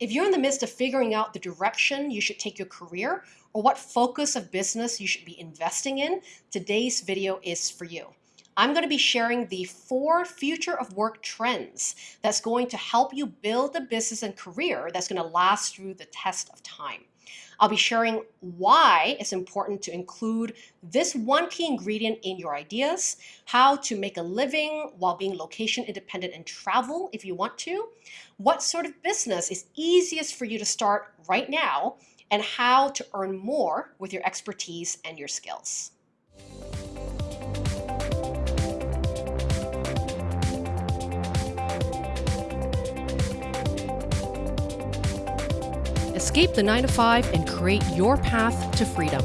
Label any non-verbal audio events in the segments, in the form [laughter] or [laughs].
If you're in the midst of figuring out the direction you should take your career or what focus of business you should be investing in, today's video is for you. I'm going to be sharing the four future of work trends that's going to help you build a business and career that's going to last through the test of time. I'll be sharing why it's important to include this one key ingredient in your ideas, how to make a living while being location independent and travel if you want to, what sort of business is easiest for you to start right now, and how to earn more with your expertise and your skills. Escape the 9 to 5 and create your path to freedom.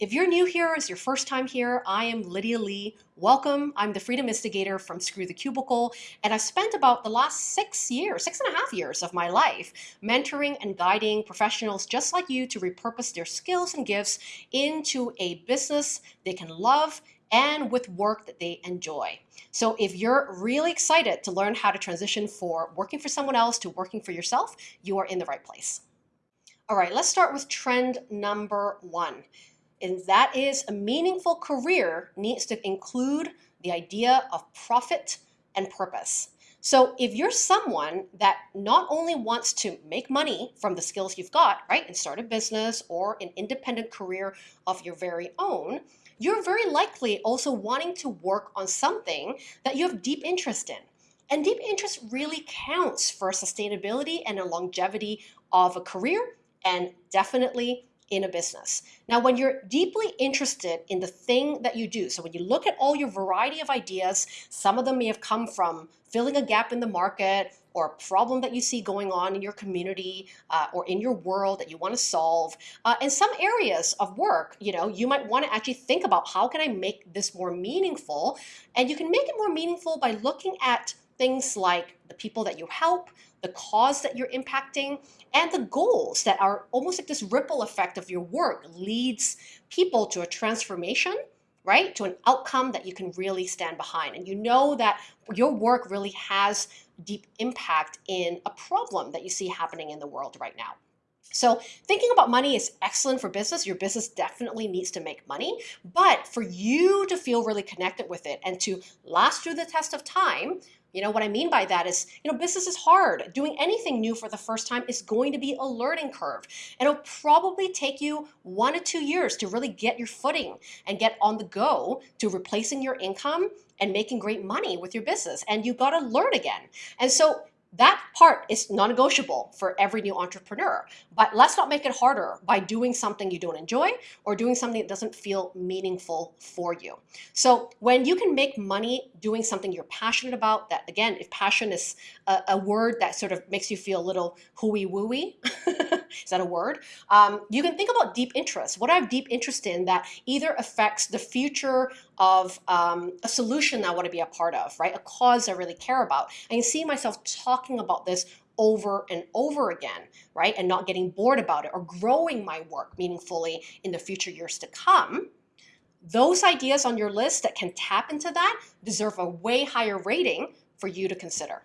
If you're new here, it's your first time here, I am Lydia Lee. Welcome. I'm the Freedom Instigator from Screw the Cubicle, and I've spent about the last six years, six and a half years of my life mentoring and guiding professionals just like you to repurpose their skills and gifts into a business they can love and with work that they enjoy. So if you're really excited to learn how to transition for working for someone else to working for yourself, you are in the right place. All right, let's start with trend number one. And that is a meaningful career needs to include the idea of profit and purpose. So if you're someone that not only wants to make money from the skills you've got, right, and start a business or an independent career of your very own, you're very likely also wanting to work on something that you have deep interest in. And deep interest really counts for sustainability and a longevity of a career and definitely in a business. Now, when you're deeply interested in the thing that you do, so when you look at all your variety of ideas, some of them may have come from filling a gap in the market or a problem that you see going on in your community uh, or in your world that you want to solve. Uh, in some areas of work, you know, you might want to actually think about how can I make this more meaningful? And you can make it more meaningful by looking at things like the people that you help, the cause that you're impacting, and the goals that are almost like this ripple effect of your work leads people to a transformation right? To an outcome that you can really stand behind. And you know that your work really has deep impact in a problem that you see happening in the world right now. So thinking about money is excellent for business. Your business definitely needs to make money, but for you to feel really connected with it and to last through the test of time, you know, what I mean by that is, you know, business is hard. Doing anything new for the first time is going to be a learning curve. And it'll probably take you one to two years to really get your footing and get on the go to replacing your income and making great money with your business. And you got to learn again. And so that part is non-negotiable for every new entrepreneur. But let's not make it harder by doing something you don't enjoy or doing something that doesn't feel meaningful for you. So when you can make money doing something you're passionate about, that again, if passion is a, a word that sort of makes you feel a little hooey-wooey, [laughs] is that a word? Um, you can think about deep interest. What I have deep interest in that either affects the future of um, a solution I want to be a part of, right? A cause I really care about. I can see myself talking about this over and over again, right? And not getting bored about it or growing my work meaningfully in the future years to come. Those ideas on your list that can tap into that deserve a way higher rating for you to consider.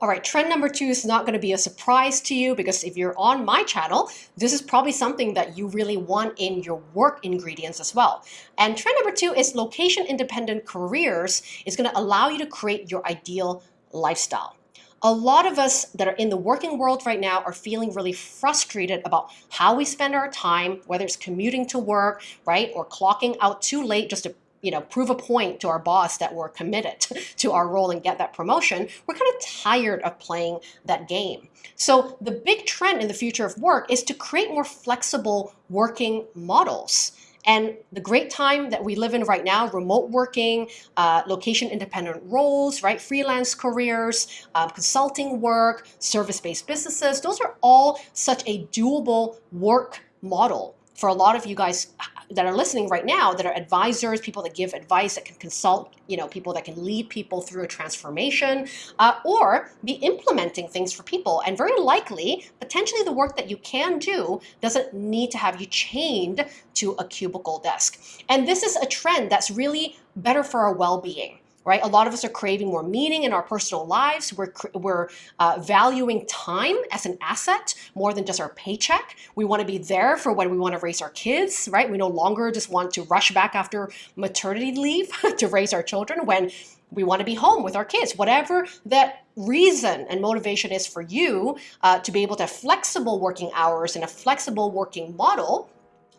All right, trend number two is not going to be a surprise to you because if you're on my channel, this is probably something that you really want in your work ingredients as well. And trend number two is location independent careers is going to allow you to create your ideal lifestyle. A lot of us that are in the working world right now are feeling really frustrated about how we spend our time, whether it's commuting to work, right, or clocking out too late just to you know, prove a point to our boss that we're committed [laughs] to our role and get that promotion, we're kind of tired of playing that game. So the big trend in the future of work is to create more flexible working models. And the great time that we live in right now, remote working, uh, location independent roles, right? Freelance careers, um, consulting work, service-based businesses, those are all such a doable work model for a lot of you guys that are listening right now that are advisors, people that give advice, that can consult, you know, people that can lead people through a transformation, uh, or be implementing things for people. And very likely, potentially the work that you can do doesn't need to have you chained to a cubicle desk. And this is a trend that's really better for our well-being right? A lot of us are craving more meaning in our personal lives. We're, we're uh, valuing time as an asset more than just our paycheck. We want to be there for when we want to raise our kids, right? We no longer just want to rush back after maternity leave [laughs] to raise our children when we want to be home with our kids. Whatever that reason and motivation is for you uh, to be able to have flexible working hours and a flexible working model,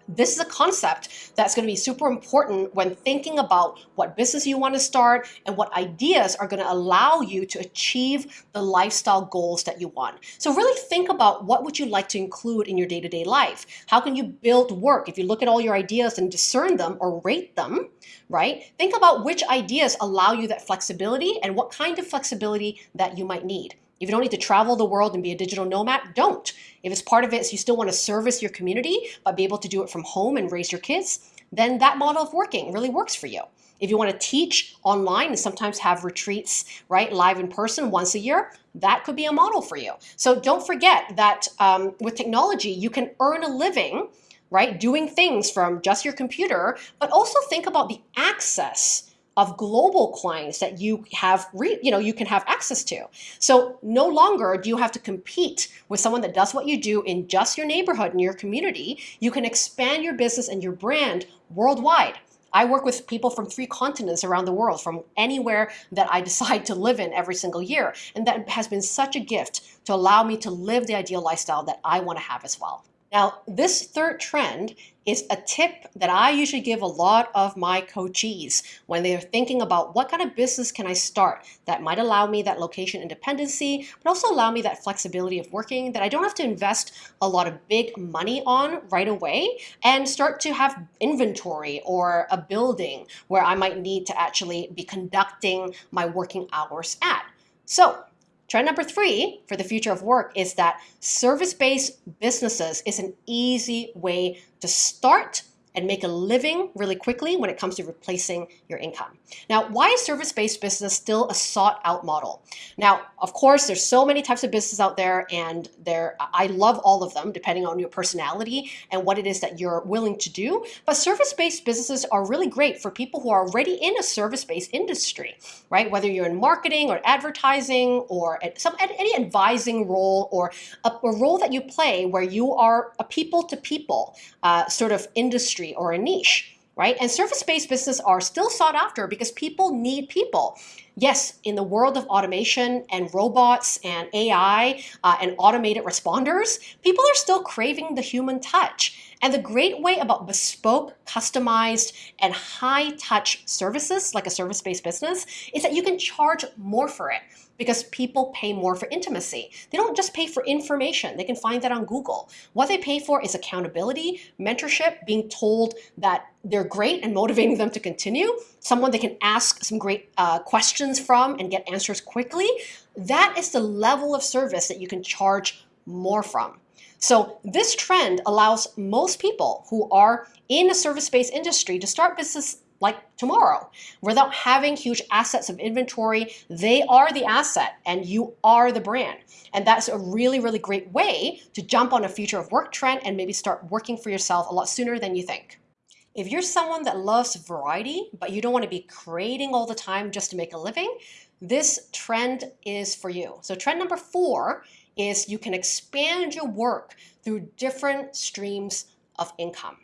this is a concept that's going to be super important when thinking about what business you want to start and what ideas are going to allow you to achieve the lifestyle goals that you want. So really think about what would you like to include in your day-to-day -day life? How can you build work? If you look at all your ideas and discern them or rate them, right? Think about which ideas allow you that flexibility and what kind of flexibility that you might need. If you don't need to travel the world and be a digital nomad, don't. If it's part of it, so you still want to service your community, but be able to do it from home and raise your kids, then that model of working really works for you. If you want to teach online and sometimes have retreats, right, live in person once a year, that could be a model for you. So don't forget that um, with technology, you can earn a living, right, doing things from just your computer, but also think about the access of global clients that you have, you know, you can have access to. So no longer do you have to compete with someone that does what you do in just your neighborhood and your community. You can expand your business and your brand worldwide. I work with people from three continents around the world, from anywhere that I decide to live in every single year. And that has been such a gift to allow me to live the ideal lifestyle that I want to have as well. Now, this third trend is a tip that I usually give a lot of my coachees when they're thinking about what kind of business can I start that might allow me that location independency, but also allow me that flexibility of working that I don't have to invest a lot of big money on right away and start to have inventory or a building where I might need to actually be conducting my working hours at. So Trend number three for the future of work is that service-based businesses is an easy way to start and make a living really quickly when it comes to replacing your income. Now, why is service-based business still a sought out model? Now, of course, there's so many types of business out there and there, I love all of them depending on your personality and what it is that you're willing to do. But service-based businesses are really great for people who are already in a service-based industry, right? Whether you're in marketing or advertising or at some any advising role or a, a role that you play where you are a people to people uh, sort of industry industry or a niche right? And service-based businesses are still sought after because people need people. Yes, in the world of automation and robots and AI uh, and automated responders, people are still craving the human touch. And the great way about bespoke, customized, and high-touch services, like a service-based business, is that you can charge more for it because people pay more for intimacy. They don't just pay for information. They can find that on Google. What they pay for is accountability, mentorship, being told that they're great and motivating them to continue, someone they can ask some great uh, questions from and get answers quickly. That is the level of service that you can charge more from. So this trend allows most people who are in a service-based industry to start business like tomorrow without having huge assets of inventory. They are the asset and you are the brand. And that's a really, really great way to jump on a future of work trend and maybe start working for yourself a lot sooner than you think. If you're someone that loves variety, but you don't want to be creating all the time just to make a living, this trend is for you. So trend number four is you can expand your work through different streams of income.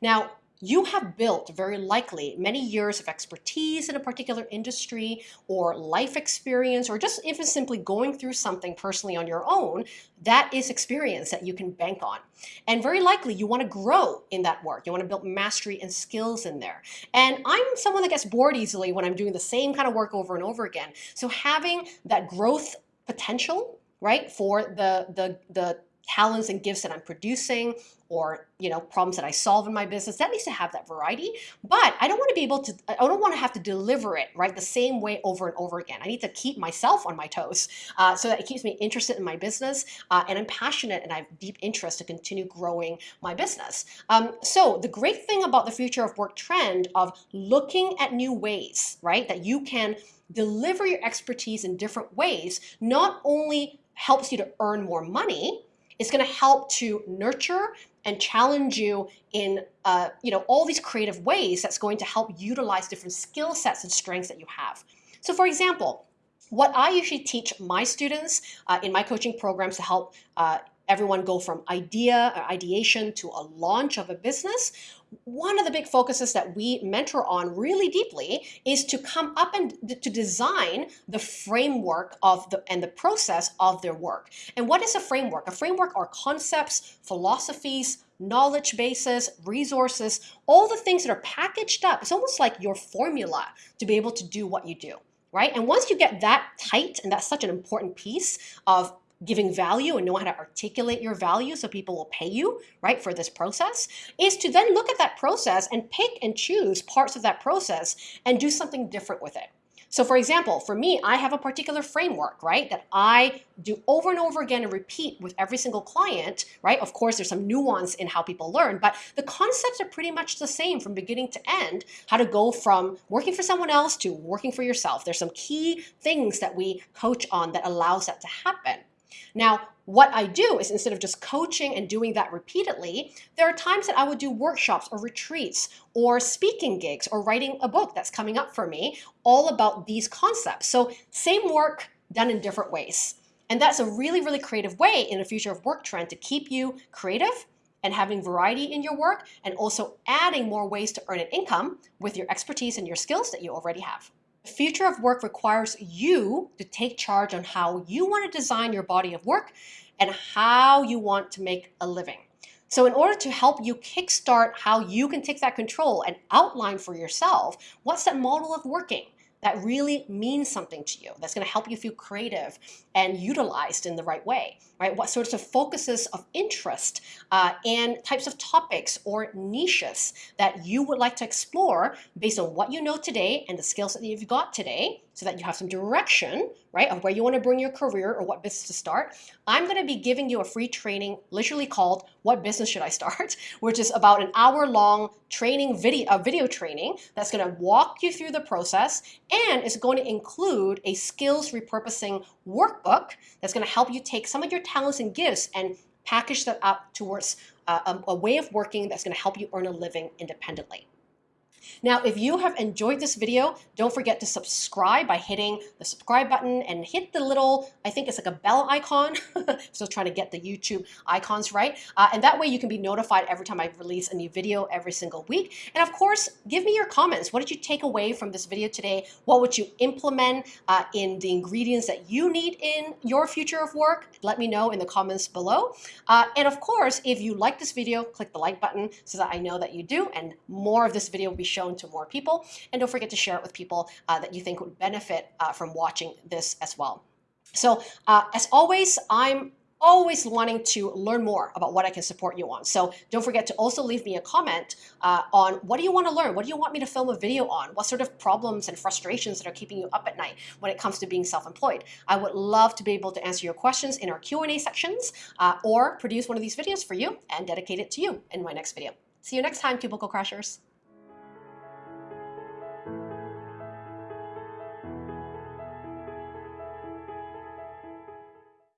Now, you have built very likely many years of expertise in a particular industry or life experience or just even simply going through something personally on your own, that is experience that you can bank on. And very likely you want to grow in that work. You want to build mastery and skills in there. And I'm someone that gets bored easily when I'm doing the same kind of work over and over again. So having that growth potential right for the the the talents and gifts that I'm producing or you know problems that I solve in my business that needs to have that variety. But I don't want to be able to I don't want to have to deliver it right the same way over and over again. I need to keep myself on my toes uh, so that it keeps me interested in my business uh, and I'm passionate and I have deep interest to continue growing my business. Um, so the great thing about the future of work trend of looking at new ways right that you can deliver your expertise in different ways not only helps you to earn more money it's going to help to nurture and challenge you in uh, you know all these creative ways that's going to help utilize different skill sets and strengths that you have. So for example, what I usually teach my students uh, in my coaching programs to help uh, everyone go from idea or ideation to a launch of a business, one of the big focuses that we mentor on really deeply is to come up and to design the framework of the and the process of their work. And what is a framework? A framework are concepts, philosophies, knowledge bases, resources, all the things that are packaged up. It's almost like your formula to be able to do what you do right? And once you get that tight, and that's such an important piece of giving value and know how to articulate your value so people will pay you, right, for this process, is to then look at that process and pick and choose parts of that process and do something different with it. So for example, for me, I have a particular framework, right, that I do over and over again and repeat with every single client, right? Of course, there's some nuance in how people learn, but the concepts are pretty much the same from beginning to end, how to go from working for someone else to working for yourself. There's some key things that we coach on that allows that to happen. Now, what I do is instead of just coaching and doing that repeatedly, there are times that I would do workshops or retreats or speaking gigs or writing a book that's coming up for me all about these concepts. So same work done in different ways. And that's a really, really creative way in a future of work trend to keep you creative and having variety in your work and also adding more ways to earn an income with your expertise and your skills that you already have. The future of work requires you to take charge on how you want to design your body of work and how you want to make a living. So in order to help you kickstart how you can take that control and outline for yourself, what's that model of working? That really means something to you, that's going to help you feel creative and utilized in the right way, right? What sorts of focuses of interest uh, and types of topics or niches that you would like to explore based on what you know today and the skills that you've got today so that you have some direction, right, of where you want to bring your career or what business to start. I'm going to be giving you a free training literally called What Business Should I Start, [laughs] which is about an hour long training video, a video training that's going to walk you through the process and is going to include a skills repurposing workbook that's going to help you take some of your talents and gifts and package them up towards uh, a, a way of working that's going to help you earn a living independently. Now, if you have enjoyed this video, don't forget to subscribe by hitting the subscribe button and hit the little, I think it's like a bell icon. [laughs] Still trying to get the YouTube icons right. Uh, and that way you can be notified every time I release a new video every single week. And of course, give me your comments. What did you take away from this video today? What would you implement uh, in the ingredients that you need in your future of work? Let me know in the comments below. Uh, and of course, if you like this video, click the like button so that I know that you do and more of this video will be shown to more people. And don't forget to share it with people uh, that you think would benefit uh, from watching this as well. So uh, as always, I'm always wanting to learn more about what I can support you on. So don't forget to also leave me a comment uh, on what do you want to learn? What do you want me to film a video on? What sort of problems and frustrations that are keeping you up at night when it comes to being self-employed? I would love to be able to answer your questions in our Q&A sections uh, or produce one of these videos for you and dedicate it to you in my next video. See you next time, Cubicle Crashers.